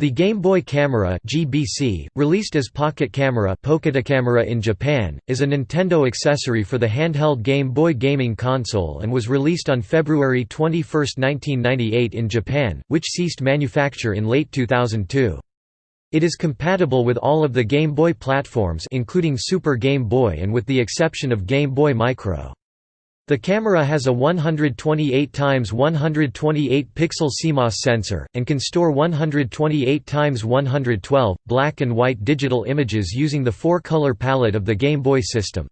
The Game Boy Camera (GBC), released as Pocket Camera (Camera in Japan, is a Nintendo accessory for the handheld Game Boy gaming console and was released on February 21, 1998 in Japan, which ceased manufacture in late 2002. It is compatible with all of the Game Boy platforms including Super Game Boy and with the exception of Game Boy Micro. The camera has a 128 x 128 pixel CMOS sensor, and can store 128 x 112, black and white digital images using the four-color palette of the Game Boy system.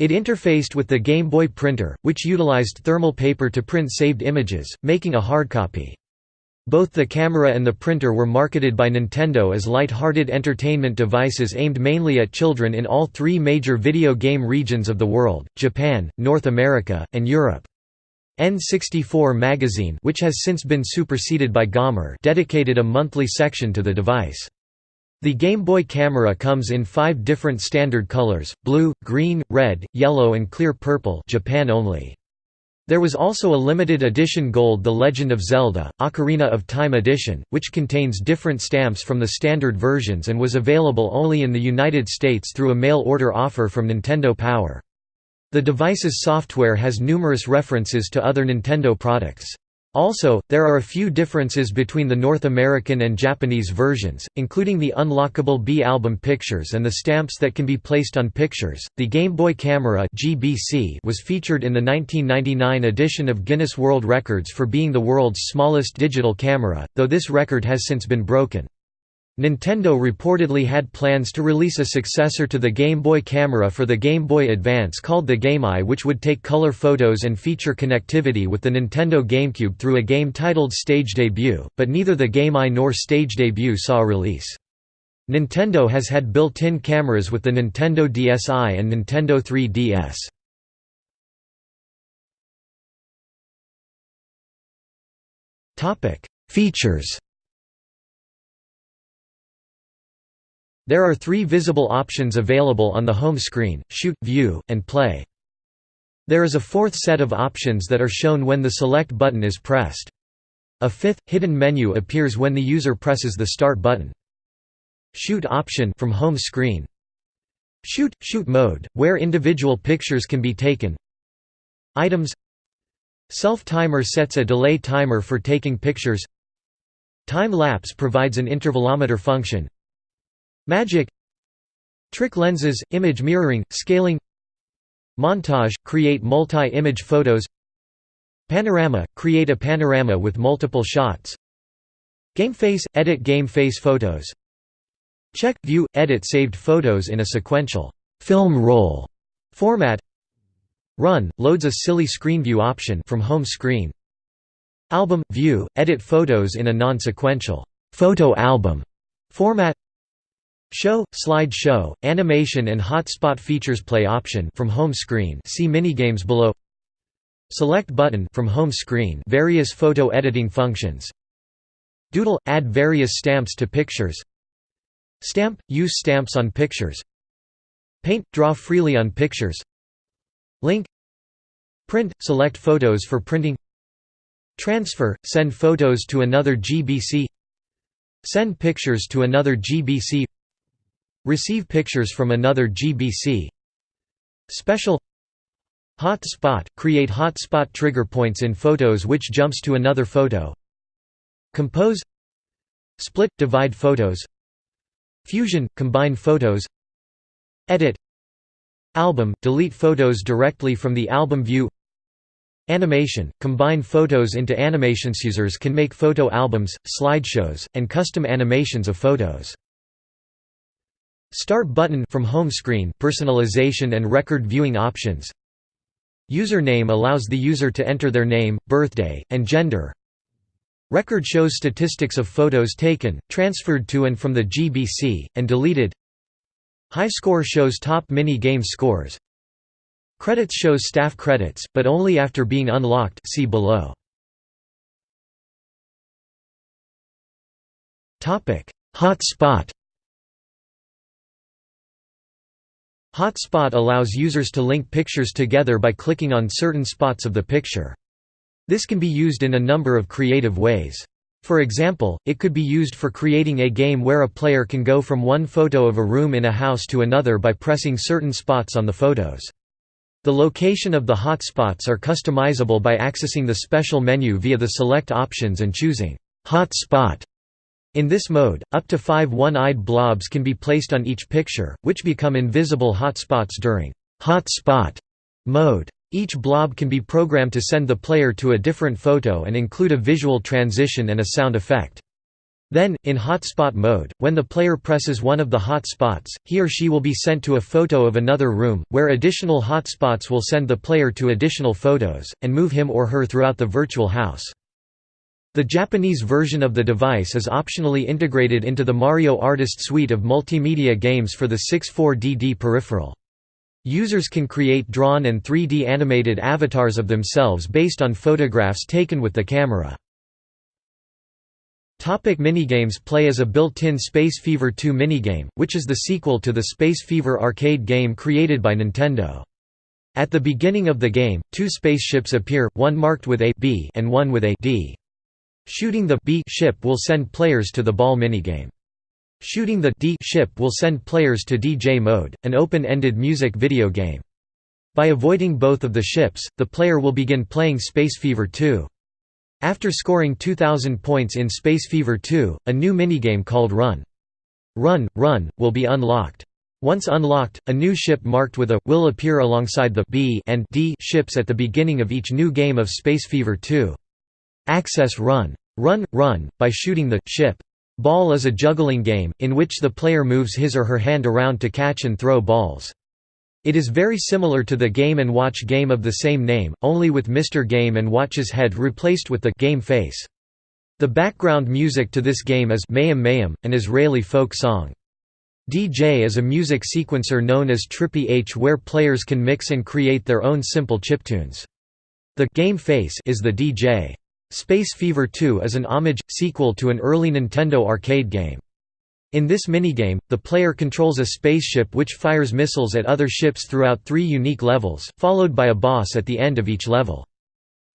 It interfaced with the Game Boy printer, which utilized thermal paper to print saved images, making a hardcopy. Both the camera and the printer were marketed by Nintendo as light-hearted entertainment devices aimed mainly at children in all three major video game regions of the world, Japan, North America, and Europe. N64 magazine which has since been superseded by Gamer dedicated a monthly section to the device. The Game Boy camera comes in five different standard colors, blue, green, red, yellow and clear purple Japan only. There was also a limited edition gold The Legend of Zelda, Ocarina of Time edition, which contains different stamps from the standard versions and was available only in the United States through a mail order offer from Nintendo Power. The device's software has numerous references to other Nintendo products. Also, there are a few differences between the North American and Japanese versions, including the unlockable B album pictures and the stamps that can be placed on pictures. The Game Boy Camera (GBC) was featured in the 1999 edition of Guinness World Records for being the world's smallest digital camera, though this record has since been broken. Nintendo reportedly had plans to release a successor to the Game Boy camera for the Game Boy Advance called the GameEye which would take color photos and feature connectivity with the Nintendo GameCube through a game titled Stage Debut, but neither the GameEye nor Stage Debut saw release. Nintendo has had built-in cameras with the Nintendo DSi and Nintendo 3DS. Features There are three visible options available on the home screen, shoot, view, and play. There is a fourth set of options that are shown when the select button is pressed. A fifth, hidden menu appears when the user presses the start button. Shoot option from home screen. Shoot – shoot mode, where individual pictures can be taken Items Self-timer sets a delay timer for taking pictures Time-lapse provides an intervalometer function Magic. Trick lenses, image mirroring, scaling. Montage – create multi-image photos. Panorama – create a panorama with multiple shots. Gameface – edit game face photos. Check – view – edit saved photos in a sequential film roll format. Run – loads a silly screen view option from home screen. Album – view – edit photos in a non-sequential photo album format Show, slide show, animation and hotspot features play option from home screen. See minigames below. Select button from home screen. Various photo editing functions. Doodle – add various stamps to pictures. Stamp – use stamps on pictures. Paint – draw freely on pictures. Link. Print – select photos for printing. Transfer – send photos to another GBC Send pictures to another GBC Receive pictures from another GBC Special Hotspot – create hotspot trigger points in photos which jumps to another photo. Compose. Split – divide photos. Fusion – combine photos. Edit. Album – delete photos directly from the album view. Animation – combine photos into animations Users can make photo albums, slideshows, and custom animations of photos Start button from home screen personalization and record viewing options. Username allows the user to enter their name, birthday, and gender. Record shows statistics of photos taken, transferred to and from the GBC, and deleted. High score shows top mini-game scores. Credits shows staff credits, but only after being unlocked see below. Hotspot Hotspot allows users to link pictures together by clicking on certain spots of the picture. This can be used in a number of creative ways. For example, it could be used for creating a game where a player can go from one photo of a room in a house to another by pressing certain spots on the photos. The location of the hotspots are customizable by accessing the special menu via the select options and choosing hot spot. In this mode, up to five one-eyed blobs can be placed on each picture, which become invisible hotspots during hot spot mode. Each blob can be programmed to send the player to a different photo and include a visual transition and a sound effect. Then, in hotspot mode, when the player presses one of the hotspots, he or she will be sent to a photo of another room, where additional hotspots will send the player to additional photos, and move him or her throughout the virtual house. The Japanese version of the device is optionally integrated into the Mario Artist suite of multimedia games for the 64DD peripheral. Users can create drawn and 3D animated avatars of themselves based on photographs taken with the camera. Topic minigames Play is a built-in Space Fever 2 minigame, which is the sequel to the Space Fever arcade game created by Nintendo. At the beginning of the game, two spaceships appear, one marked with a B and one with a D. Shooting the B ship will send players to the ball minigame. Shooting the D ship will send players to DJ mode, an open-ended music video game. By avoiding both of the ships, the player will begin playing Space Fever 2. After scoring 2,000 points in Space Fever 2, a new minigame called Run. Run, Run, will be unlocked. Once unlocked, a new ship marked with a will appear alongside the B and D ships at the beginning of each new game of Space Fever 2. Access Run. Run, Run, by shooting the ship. Ball is a juggling game, in which the player moves his or her hand around to catch and throw balls. It is very similar to the Game & Watch game of the same name, only with Mr. Game & Watch's head replaced with the game face. The background music to this game is Mayim Mayim, an Israeli folk song. DJ is a music sequencer known as Trippy H where players can mix and create their own simple chiptunes. The game face is the DJ. Space Fever 2 is an homage, sequel to an early Nintendo arcade game. In this minigame, the player controls a spaceship which fires missiles at other ships throughout three unique levels, followed by a boss at the end of each level.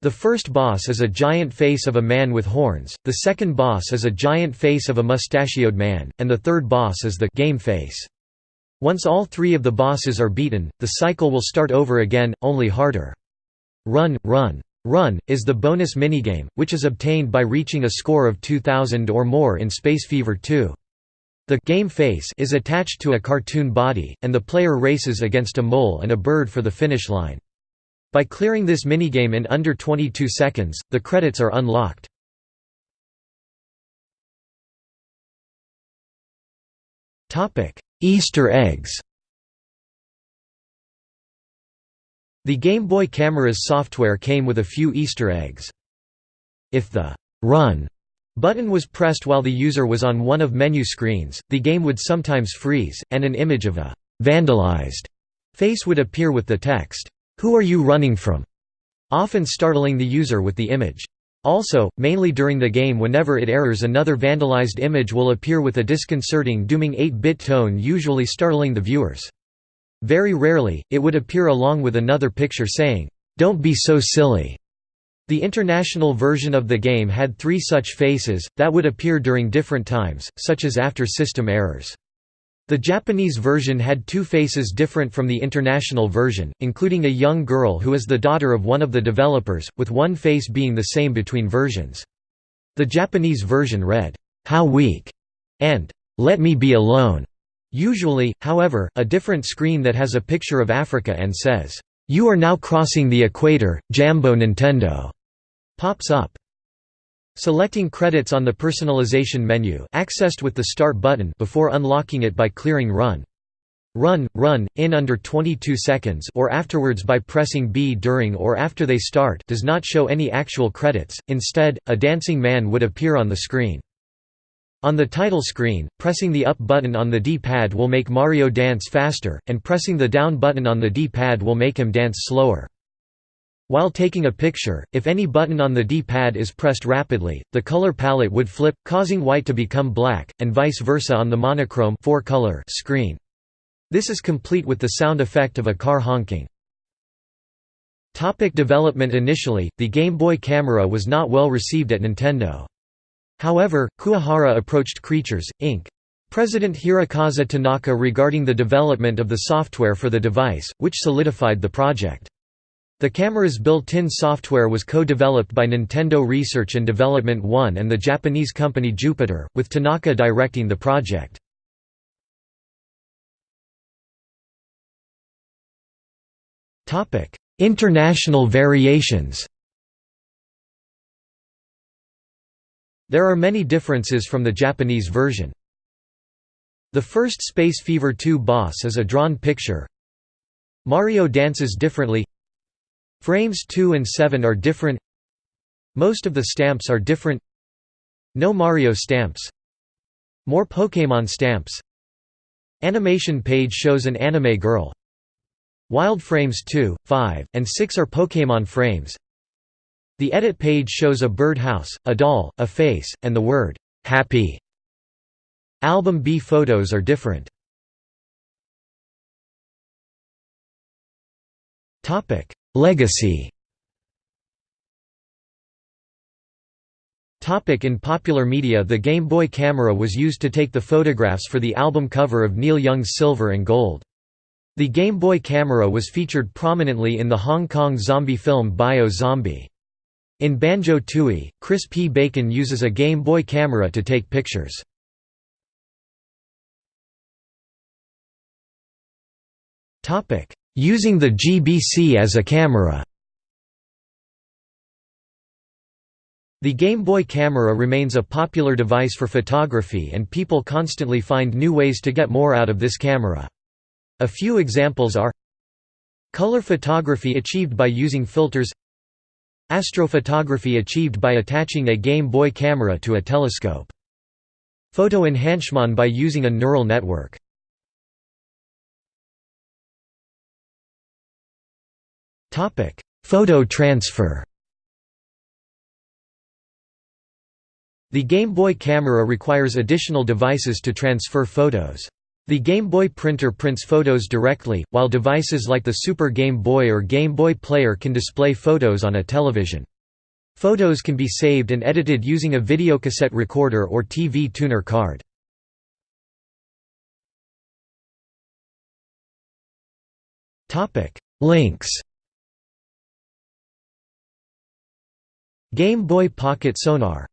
The first boss is a giant face of a man with horns, the second boss is a giant face of a mustachioed man, and the third boss is the game face. Once all three of the bosses are beaten, the cycle will start over again, only harder. Run, run. Run, is the bonus minigame, which is obtained by reaching a score of 2000 or more in Space Fever 2. The game face is attached to a cartoon body, and the player races against a mole and a bird for the finish line. By clearing this minigame in under 22 seconds, the credits are unlocked. Easter eggs The Game Boy camera's software came with a few Easter eggs. If the «Run» button was pressed while the user was on one of menu screens, the game would sometimes freeze, and an image of a «vandalized» face would appear with the text, "'Who are you running from?' often startling the user with the image. Also, mainly during the game whenever it errors another vandalized image will appear with a disconcerting dooming 8-bit tone usually startling the viewers. Very rarely, it would appear along with another picture saying, "'Don't be so silly'". The international version of the game had three such faces, that would appear during different times, such as after system errors. The Japanese version had two faces different from the international version, including a young girl who is the daughter of one of the developers, with one face being the same between versions. The Japanese version read, "'How weak' and "'Let me be alone' Usually, however, a different screen that has a picture of Africa and says, "'You are now crossing the equator, Jambo Nintendo' pops up. Selecting credits on the personalization menu accessed with the Start button before unlocking it by clearing Run. Run, run, in under 22 seconds or afterwards by pressing B during or after they start does not show any actual credits, instead, a dancing man would appear on the screen. On the title screen, pressing the up button on the D-pad will make Mario dance faster, and pressing the down button on the D-pad will make him dance slower. While taking a picture, if any button on the D-pad is pressed rapidly, the color palette would flip, causing white to become black, and vice versa on the monochrome four -color screen. This is complete with the sound effect of a car honking. Topic development Initially, the Game Boy camera was not well received at Nintendo. However, Kuwahara approached Creatures, Inc. President Hirokazu Tanaka regarding the development of the software for the device, which solidified the project. The camera's built-in software was co-developed by Nintendo Research and Development 1 and the Japanese company Jupiter, with Tanaka directing the project. International variations There are many differences from the Japanese version. The first Space Fever 2 boss is a drawn picture. Mario dances differently. Frames 2 and 7 are different. Most of the stamps are different. No Mario stamps. More Pokémon stamps. Animation page shows an anime girl. Wild frames 2, 5, and 6 are Pokémon frames. The edit page shows a birdhouse, a doll, a face, and the word, "'Happy' Album B photos are different. Legacy In popular media the Game Boy camera was used to take the photographs for the album cover of Neil Young's Silver and Gold. The Game Boy camera was featured prominently in the Hong Kong zombie film Bio Zombie. In Banjo-Tooie, Chris P. Bacon uses a Game Boy camera to take pictures. Using the GBC as a camera The Game Boy camera remains a popular device for photography and people constantly find new ways to get more out of this camera. A few examples are Color photography achieved by using filters Astrophotography achieved by attaching a Game Boy camera to a telescope. Photo enhancement by using a neural network. Topic: Photo transfer The Game Boy camera requires additional devices to transfer photos. The Game Boy printer prints photos directly, while devices like the Super Game Boy or Game Boy Player can display photos on a television. Photos can be saved and edited using a videocassette recorder or TV tuner card. Links Game Boy Pocket Sonar